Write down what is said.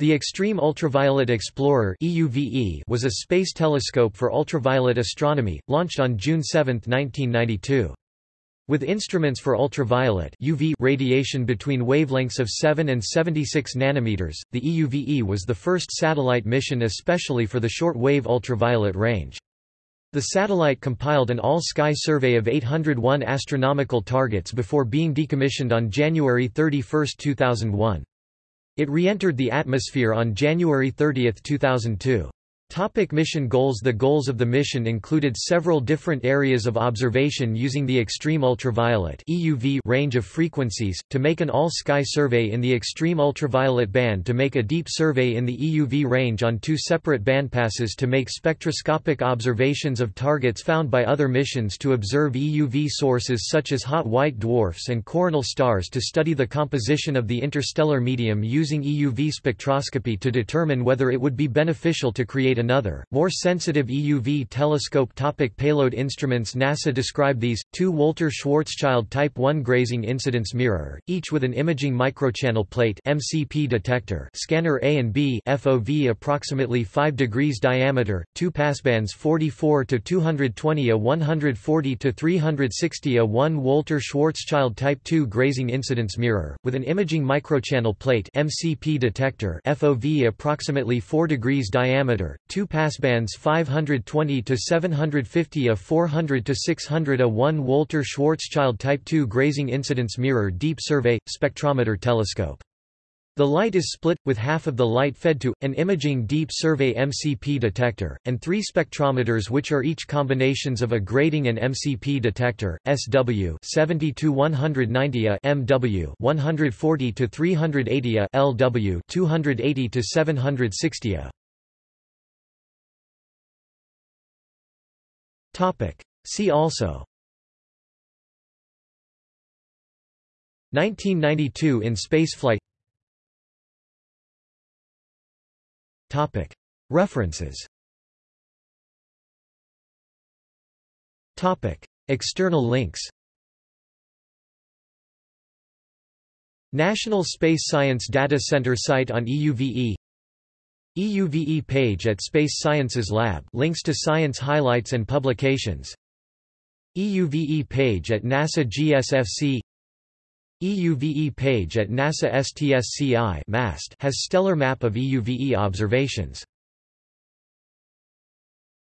The Extreme Ultraviolet Explorer was a space telescope for ultraviolet astronomy, launched on June 7, 1992. With instruments for ultraviolet UV radiation between wavelengths of 7 and 76 nanometers, the EUVE was the first satellite mission especially for the short-wave ultraviolet range. The satellite compiled an all-sky survey of 801 astronomical targets before being decommissioned on January 31, 2001. It re-entered the atmosphere on January 30, 2002. Topic mission goals. The goals of the mission included several different areas of observation using the extreme ultraviolet EUV range of frequencies, to make an all-sky survey in the extreme ultraviolet band to make a deep survey in the EUV range on two separate bandpasses to make spectroscopic observations of targets found by other missions to observe EUV sources such as hot white dwarfs and coronal stars to study the composition of the interstellar medium using EUV spectroscopy to determine whether it would be beneficial to create another, more sensitive EUV telescope topic Payload instruments. NASA describe these, two Wolter Schwarzschild Type 1 grazing incidence mirror, each with an imaging microchannel plate MCP detector scanner A and B FOV approximately 5 degrees diameter, two passbands 44 to 220 a 140 to 360 a 1 Wolter Schwarzschild Type 2 grazing incidence mirror, with an imaging microchannel plate MCP detector FOV approximately 4 degrees diameter, two passbands 520 to 750 a 400 to 600 a 1 Wolter Schwarzschild Type 2 grazing incidence mirror deep survey spectrometer telescope. The light is split, with half of the light fed to, an imaging deep survey MCP detector, and three spectrometers which are each combinations of a grating and MCP detector, SW 70 to 190 a MW 140 to 380 a LW 280 Topic. See also 1992 in spaceflight Topic. References Topic. External links National Space Science Data Center site on EUVE EUVE page at Space Sciences Lab. Links to science highlights and publications. EUVE page at NASA GSFC EUVE page at NASA STSCI MAST has stellar map of EUVE observations